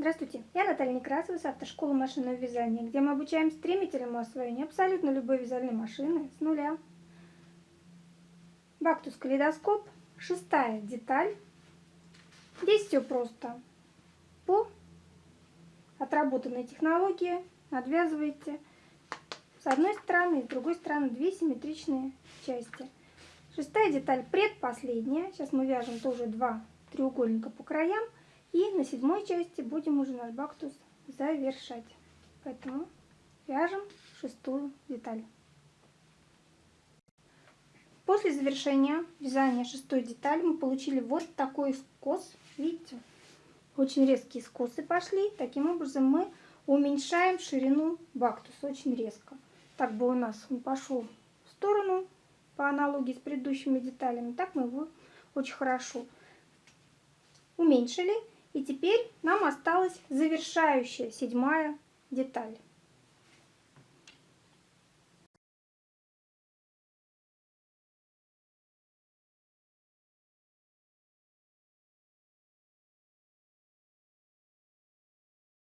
Здравствуйте, я Наталья Некрасова с автошколы машинного вязания, где мы обучаем стремительному освоению абсолютно любой вязальной машины с нуля. Бактус калейдоскоп, шестая деталь. Здесь все просто. По отработанной технологии отвязываете с одной стороны и с другой стороны две симметричные части. Шестая деталь предпоследняя. Сейчас мы вяжем тоже два треугольника по краям. И на седьмой части будем уже наш бактус завершать. Поэтому вяжем шестую деталь. После завершения вязания шестой детали мы получили вот такой скос. Видите? Очень резкие скосы пошли. Таким образом мы уменьшаем ширину бактуса очень резко. Так бы у нас он пошел в сторону по аналогии с предыдущими деталями. Так мы его очень хорошо уменьшили и теперь нам осталась завершающая седьмая деталь.